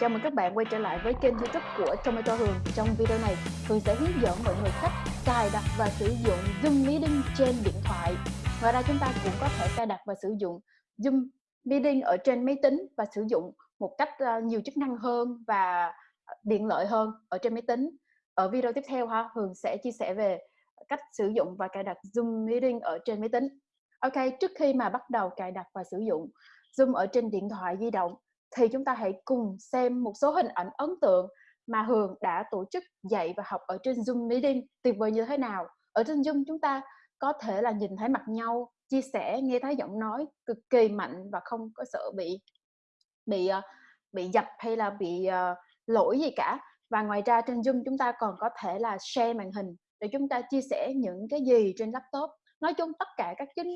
Chào mừng các bạn quay trở lại với kênh youtube của Tomato Hường. Trong video này, Hường sẽ hướng dẫn mọi người cách cài đặt và sử dụng Zoom Meeting trên điện thoại. Ngoài ra chúng ta cũng có thể cài đặt và sử dụng Zoom Meeting ở trên máy tính và sử dụng một cách ờ, nhiều chức năng hơn và tiện lợi hơn ở trên máy tính. Ở video tiếp theo ha, Hường sẽ chia sẻ về cách sử dụng và cài đặt Zoom Meeting ở trên máy tính. Ok, trước khi mà bắt đầu cài đặt và sử dụng Zoom ở trên điện thoại di động thì chúng ta hãy cùng xem một số hình ảnh ấn tượng mà Hường đã tổ chức dạy và học ở trên Zoom Meeting tuyệt vời như thế nào. Ở trên Zoom chúng ta có thể là nhìn thấy mặt nhau, chia sẻ, nghe thấy giọng nói cực kỳ mạnh và không có sợ bị bị ờ, bị dập hay là bị uh, lỗi gì cả. Và ngoài ra trên Zoom chúng ta còn có thể là share màn hình để chúng ta chia sẻ những cái gì trên laptop. Nói chung tất cả các chức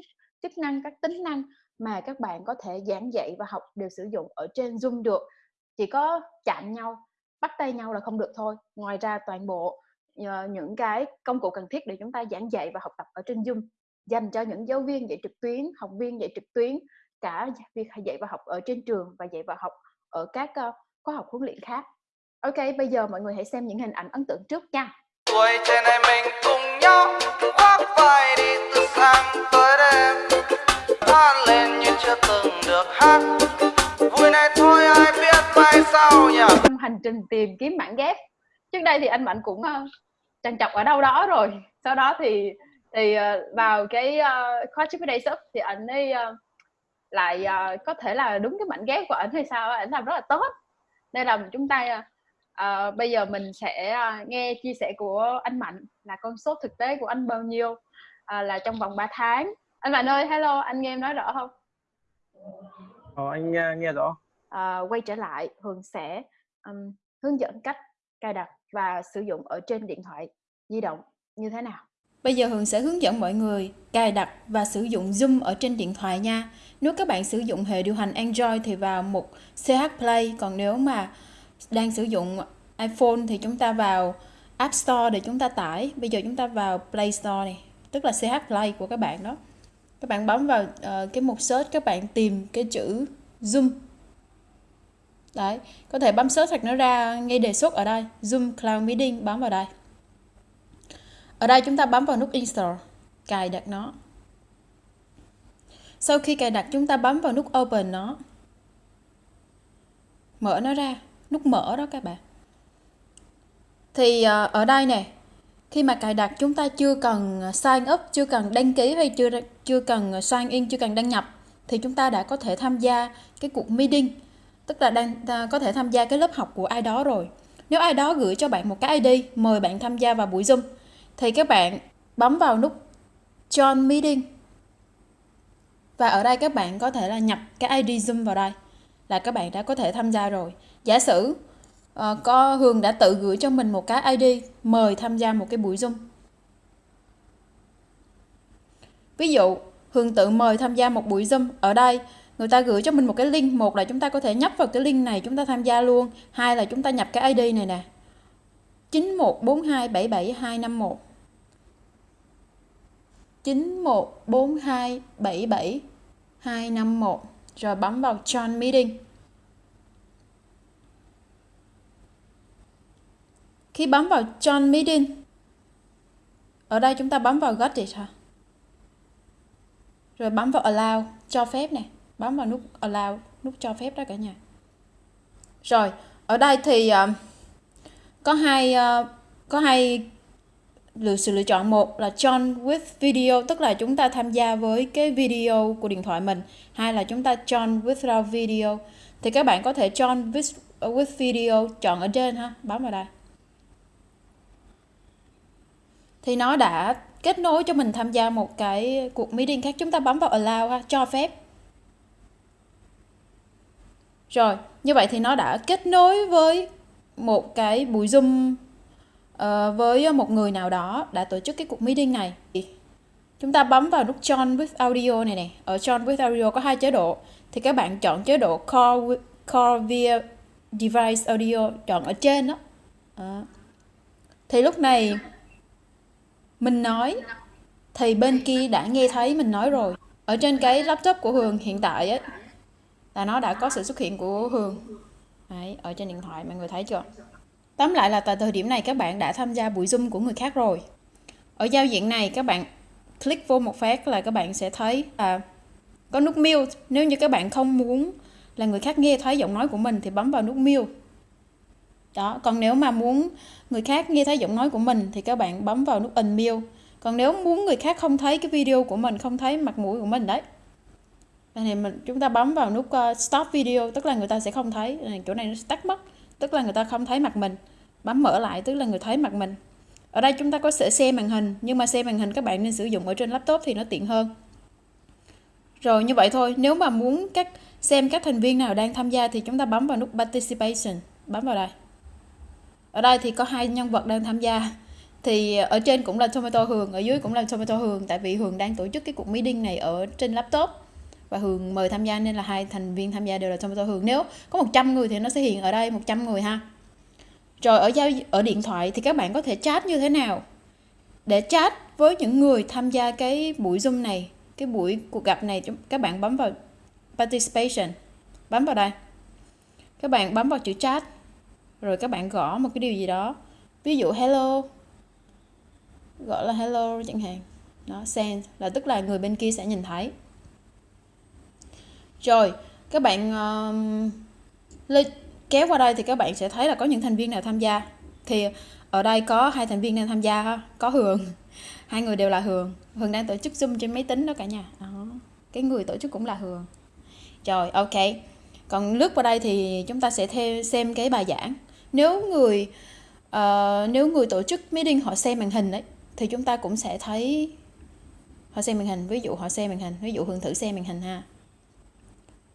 chức năng, các tính năng mà các bạn có thể giảng dạy và học đều sử dụng ở trên Zoom được. Chỉ có chạm nhau bắt tay nhau là không được thôi. Ngoài ra toàn bộ uh, những cái công cụ cần thiết để chúng ta giảng dạy và học tập ở trên Zoom dành cho những giáo viên dạy trực tuyến học viên dạy trực tuyến cả việc dạy và học ở trên trường và dạy và học ở các uh, khóa học huấn luyện khác. Ok, bây giờ mọi người hãy xem những hình ảnh ấn tượng trước nha. Tuổi trẻ này mình cùng nhau khoác Hồi vui này thôi ai biết mai sau nhỉ? Trong hành trình tìm kiếm bản ghép. Trước đây thì anh mạnh cũng uh, trằn trọc ở đâu đó rồi. Sau đó thì thì uh, vào cái uh, khóa chip day sub thì anh ấy uh, lại uh, có thể là đúng cái mảnh ghép của anh hay sao anh làm rất là tốt. Nên là chúng ta uh, bây giờ mình sẽ uh, nghe chia sẻ của anh mạnh là con số thực tế của anh bao nhiêu uh, là trong vòng 3 tháng. Anh mạnh ơi hello anh nghe em nói rõ không? Ờ, anh nghe, nghe rõ à, quay trở lại Hường sẽ um, hướng dẫn cách cài đặt và sử dụng ở trên điện thoại di động như thế nào Bây giờ Hường sẽ hướng dẫn mọi người cài đặt và sử dụng Zoom ở trên điện thoại nha. Nếu các bạn sử dụng hệ điều hành Android thì vào một CH Play, còn nếu mà đang sử dụng iPhone thì chúng ta vào App Store để chúng ta tải. Bây giờ chúng ta vào Play Store này, tức là CH Play của các bạn đó các bạn bấm vào uh, cái mục search các bạn tìm cái chữ zoom. Đấy có thể bấm search hoặc nó ra ngay đề xuất ở đây zoom cloud meeting bấm vào đây. Ở đây chúng ta bấm vào nút install cài đặt nó. Sau khi cài đặt chúng ta bấm vào nút open nó. Mở nó ra nút mở đó các bạn. Thì uh, ở đây nè khi mà cài đặt chúng ta chưa cần sign up, chưa cần đăng ký hay chưa chưa cần sign in, chưa cần đăng nhập, thì chúng ta đã có thể tham gia cái cuộc meeting. Tức là đang có thể tham gia cái lớp học của ai đó rồi. Nếu ai đó gửi cho bạn một cái ID mời bạn tham gia vào buổi Zoom, thì các bạn bấm vào nút join meeting. Và ở đây các bạn có thể là nhập cái ID Zoom vào đây, là các bạn đã có thể tham gia rồi. Giả sử uh, có Hường đã tự gửi cho mình một cái ID mời tham gia một cái buổi Zoom. Ví dụ, Hường tự mời tham gia một buổi Zoom. Ở đây, người ta gửi cho mình một cái link. Một là chúng ta có thể nhấp vào cái link này, chúng ta tham gia luôn. Hai là chúng ta nhập cái ID này nè. 9142772251 914277251 Rồi bấm vào Join Meeting Khi bấm vào Join Meeting, ở đây chúng ta bấm vào Got It ha. Rồi bấm vào Allow, cho phép nè. Bấm vào nút Allow, nút cho phép đó cả nhà. Rồi, ở đây thì uh, có hai uh, có hai lựa sự lựa chọn một là join with video tức là chúng ta tham gia với cái video của điện thoại mình hai là chúng ta join without video thì các bạn có thể join with, ờ, with video chọn ở trên ha bấm vào đây thì nó đã kết nối cho mình tham gia một cái cuộc meeting khác. Chúng ta bấm vào allow ha cho phép. Rồi như vậy thì nó đã kết nối với một cái buổi zoom uh, với một người nào đó đã tổ chức cái cuộc meeting này. Chúng ta bấm vào nút join with audio này nè. Ở join with audio có hai chế độ. Thì các bạn chọn chế độ call, with, call via device audio chọn ở trên đó. À. thì lúc này mình nói thì bên kia đã nghe thấy mình nói rồi ở trên cái laptop của Hường hiện tại ấy là nó đã có sự xuất hiện của Hường Đấy, ở trên điện thoại mọi người thấy chưa? Tóm lại là tại thời điểm này các bạn đã tham gia buổi Zoom của người khác rồi. Ở giao diện này các bạn click vô một phát là các bạn sẽ thấy là có nút mute. Nếu như các bạn không muốn là người khác nghe thấy giọng nói của mình thì bấm vào nút mute. Đó, còn nếu mà muốn người khác nghe thấy giọng nói của mình thì các bạn bấm vào nút unmute. Còn nếu muốn người khác không thấy cái video của mình, không thấy mặt mũi của mình đấy. Thì mình chúng ta bấm vào nút uh, stop video tức là người ta sẽ không thấy. Chỗ này nó tắt mất tức là người ta không thấy mặt mình. Bấm mở lại tức là người thấy mặt mình. Ở đây chúng ta có thể xem màn hình nhưng mà xem màn hình các bạn nên sử dụng ở trên laptop thì nó tiện hơn. Rồi như vậy thôi. Nếu mà muốn các xem các thành viên nào đang tham gia thì chúng ta bấm vào nút participation. Bấm vào đây ở đây thì có hai nhân vật đang tham gia. Thì ở trên cũng là Tomato Hường, ở dưới cũng là Tomato Hường, tại vì Hường đang tổ chức cái cuộc meeting này ở trên laptop. Và Hường mời tham gia nên là hai thành viên tham gia đều là Tomato Hường. Nếu có 100 người thì nó sẽ hiện ở đây 100 người ha. Rồi ở giao ở điện thoại thì các bạn có thể chat như thế nào? Để chat với những người tham gia cái buổi Zoom này, cái buổi cuộc gặp này các bạn bấm vào participation. Bấm vào đây. Các bạn bấm vào chữ chat rồi các bạn gõ một cái điều gì đó. Ví dụ hello. Gọi là hello chẳng hạn. Nó send là tức là người bên kia sẽ nhìn thấy. Rồi các bạn uh, kéo qua đây thì các bạn sẽ thấy là có những thành viên nào tham gia. Thì ở đây có hai thành viên đang tham gia có hường. Hai người đều là hường. Hường đang tổ chức zoom trên máy tính đó cả nhà. Đó. cái người tổ chức cũng là hường. Rồi ok. Còn lướt qua đây thì chúng ta sẽ theo xem cái bài giảng nếu người uh, nếu người tổ chức meeting họ xem màn hình đấy thì chúng ta cũng sẽ thấy họ xem màn hình. Ví dụ họ xem màn hình ví dụ hương thử xem màn hình ha.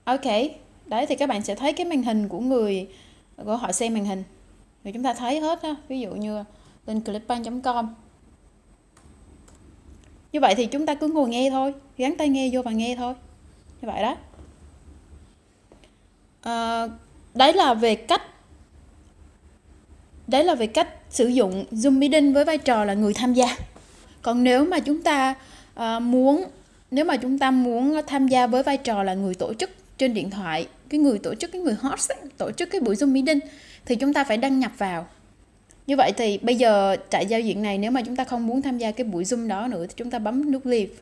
Ok đấy thì các bạn sẽ thấy cái màn hình của người của họ xem màn hình. Rồi chúng ta thấy hết á ví dụ như lên clipbank.com như vậy thì chúng ta cứ ngồi nghe thôi gắn tai nghe vô và nghe thôi. Như vậy đó. À, đấy là về cách đấy là về cách sử dụng zoom meeting với vai trò là người tham gia. Còn nếu mà chúng ta uh, muốn nếu mà chúng ta muốn tham gia với vai trò là người tổ chức trên điện thoại cái người tổ chức cái người host ấy, tổ chức cái buổi zoom meeting thì chúng ta phải đăng nhập vào. Như vậy thì bây giờ tại giao diện này nếu mà chúng ta không muốn tham gia cái buổi zoom đó nữa thì chúng ta bấm nút leave.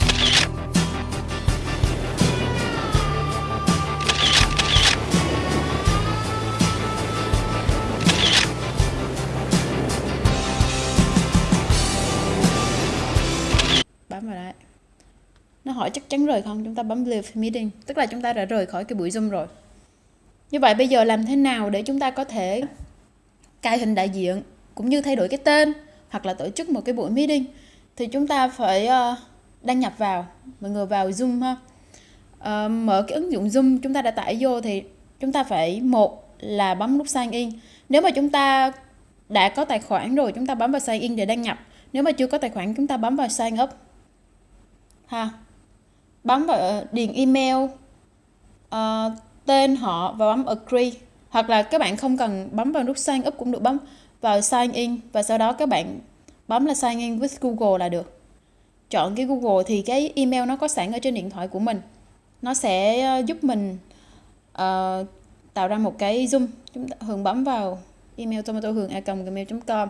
Bấm vào đấy. Nó hỏi chắc chắn rời không? Chúng ta bấm leave meeting. Tức là chúng ta đã rời khỏi cái buổi zoom rồi. Như vậy bây giờ làm thế nào để chúng ta có thể cài hình đại diện cũng như thay đổi cái tên hoặc là tổ chức một cái buổi meeting? Thì chúng ta phải uh, đăng nhập vào. Mọi người vào zoom ha. Uh, mở cái ứng dụng zoom chúng ta đã tải vô thì chúng ta phải một là bấm nút sign in. Nếu mà chúng ta đã có tài khoản rồi chúng ta bấm vào sign in để đăng nhập. Nếu mà chưa có tài khoản chúng ta bấm vào sign up ha. Bấm vào ờ, điền email uh, tên họ và bấm agree. Hoặc là các bạn không cần bấm vào nút sign up cũng được bấm vào sign in và sau đó các bạn bấm là sign in with Google là được. Chọn cái Google thì cái email nó có sẵn ở trên điện thoại của mình. Nó sẽ ờ, giúp mình uh, tạo ra một cái zoom. Chúng ta hường bấm vào email tomato hường a gmail.com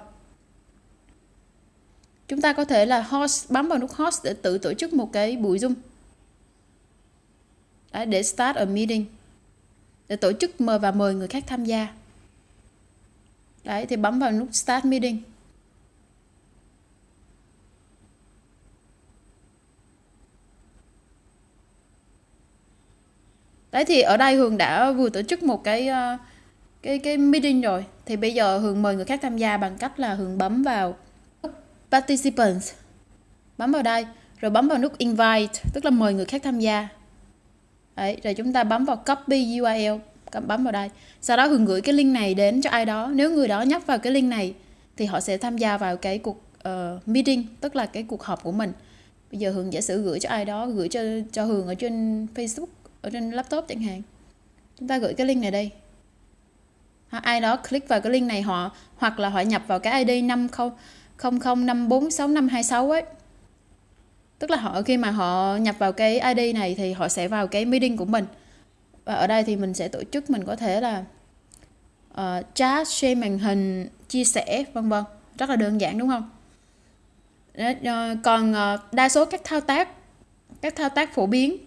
chúng ta có thể là host bấm vào nút host để tự tổ chức một cái buổi zoom. Đấy, để start a meeting. Để tổ chức mời và mời người khác tham gia. Đấy thì bấm vào nút start meeting. Đấy thì ở đây hường đã vừa tổ chức một cái ờ, cái cái meeting rồi. Thì bây giờ hường mời người khác tham gia bằng cách là hường bấm vào participants. Bấm vào đây rồi bấm vào nút invite tức là mời người khác tham gia. Đấy, rồi chúng ta bấm vào copy URL bấm vào đây. Sau đó hường gửi cái link này đến cho ai đó. Nếu người đó nhấp vào cái link này thì họ sẽ tham gia vào cái cuộc uh, meeting tức là cái cuộc họp của mình. Bây giờ hường giả sử gửi cho ai đó gửi cho cho hường ở trên facebook ở trên laptop chẳng hạn. Chúng ta gửi cái link này đây. Ai đó click vào cái link này họ hoặc là họ nhập vào cái id 50 00546526 ấy tức là họ khi mà họ nhập vào cái ID này thì họ sẽ vào cái meeting của mình và ở đây thì mình sẽ tổ chức mình có thể là uh, chat, share màn hình, chia sẻ vân vân. Rất là đơn giản đúng không? Đó, uh, còn uh, đa số các thao tác các thao tác phổ biến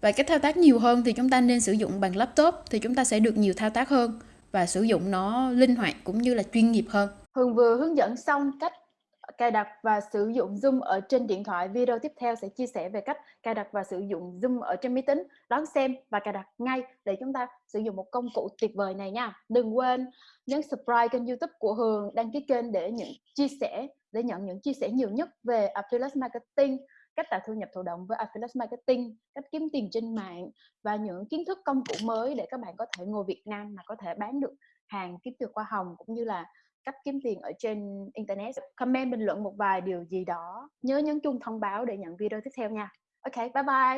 và các thao tác nhiều hơn thì chúng ta nên sử dụng bằng laptop thì chúng ta sẽ được nhiều thao tác hơn và sử dụng nó linh hoạt cũng như là chuyên nghiệp hơn. Hường vừa hướng dẫn xong cách cài đặt và sử dụng Zoom ở trên điện thoại. Video tiếp theo sẽ chia sẻ về cách cài đặt và sử dụng Zoom ở trên máy tính. Đón xem và cài đặt ngay để chúng ta sử dụng một công cụ tuyệt vời này nha. Đừng quên nhấn subscribe kênh YouTube của Hường, đăng ký kênh để nhận chia sẻ để nhận những chia sẻ nhiều nhất về Affiliate Marketing cách tạo thu nhập thụ động với affiliate marketing, cách kiếm tiền trên mạng và những kiến thức công cụ mới để các bạn có thể ngồi Việt Nam mà có thể bán được hàng kiếm được hoa hồng cũng như là cách kiếm tiền ở trên internet. Comment bình luận một vài điều gì đó. Nhớ nhấn chuông thông báo để nhận video tiếp theo nha. Ok, bye bye.